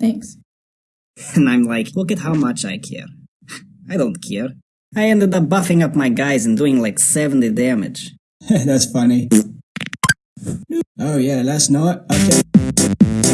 Thanks. And I'm like, look at how much I care. I don't care. I ended up buffing up my guys and doing like 70 damage. That's funny. Mm. Oh yeah, last night. Okay.